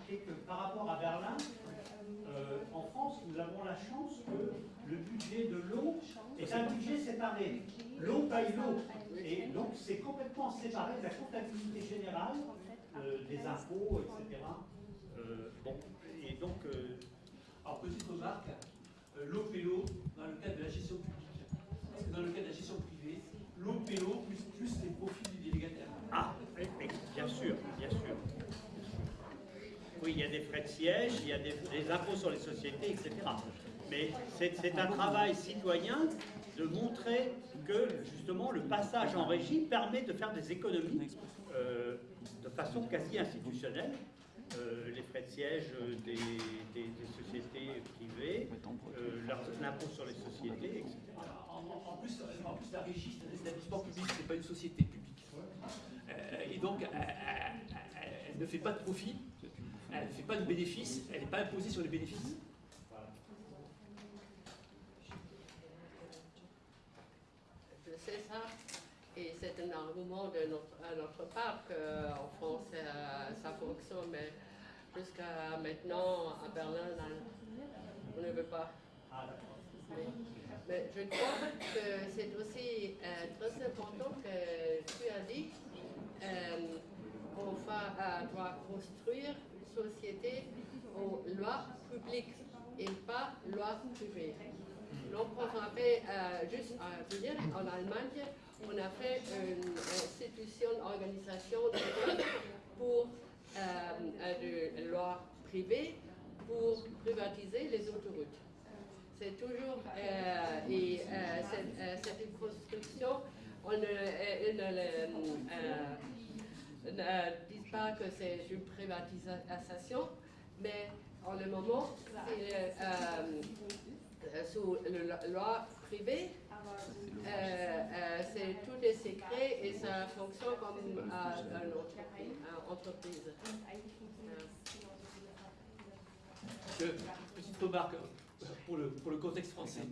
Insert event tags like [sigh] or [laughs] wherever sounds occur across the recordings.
que par rapport à Berlin, euh, en France, nous avons la chance que le budget de l'eau est un budget séparé. L'eau paye l'eau. Et donc c'est complètement séparé de la comptabilité générale, euh, des impôts, etc. Euh, bon, et donc... Alors petite remarque, l'eau paye l'eau dans le cadre de la gestion publique. Parce que dans le cadre de la gestion privée, l'eau paye l'eau plus, plus les profits du délégataire. Ah, bien sûr, bien sûr. Oui, il y a des frais de siège, il y a des, impôts sur les sociétés, etc. Mais c'est un travail citoyen de montrer que justement le passage en régie permet de faire des économies euh, de façon quasi institutionnelle. Euh, les frais de siège des, sociétés privées, euh, l'impôt sur les sociétés, etc. En, plus, en plus, la régie, c'est un établissement public, ce n'est pas une société publique. et donc, elle ne fait pas de profit, elle ne fait pas de bénéfices, elle n'est pas imposée sur les bénéfices. Je sais ça, et c'est un argument de notre, à notre part qu'en France ça fonctionne, mais jusqu'à maintenant, à Berlin, on ne veut pas. Mais, je crois que c'est aussi euh, très important que tu as dit euh, qu'on doit construire société aux lois publiques et pas lois privées. Donc on a fait, euh, juste à vous dire, en Allemagne, on a fait une institution, organisation pour euh, de lois privées pour privatiser les autoroutes. C'est toujours, euh, et cette, construction, on ne, ne disent pas que c'est une privatisation, mais en le moment, c'est euh, euh, sous la loi privée, euh, c'est tout est secret et ça fonctionne comme une entreprise. petite remarque pour le, pour le contexte français.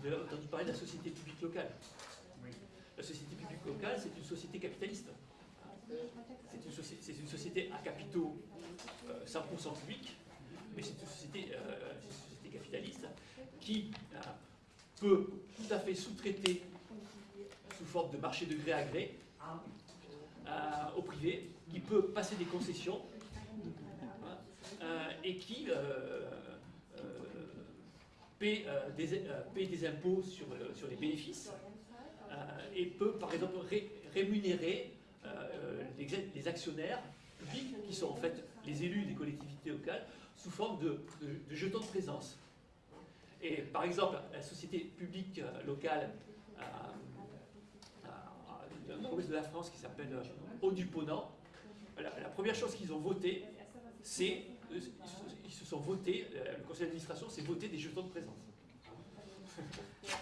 Vous avez entendu parler de la société publique locale. La société publique locale, c'est une société capitaliste. C'est une, société à capitaux 100% euh, public, mais c'est une, société, euh, capitaliste qui euh, peut tout à fait sous-traiter sous forme de marché de gré à gré au privé, qui peut passer des concessions et qui paie, des, impôts sur, les bénéfices et peut par exemple rémunérer les, actionnaires publics, qui sont en fait les élus des collectivités locales, sous forme de, jetons de présence. Et par exemple, la société publique euh, locale de l'ouest de la France qui s'appelle Haut du Ponant, la, première chose qu'ils ont voté, c'est, ils se sont votés, le conseil d'administration s'est voté des jetons de présence. [laughs]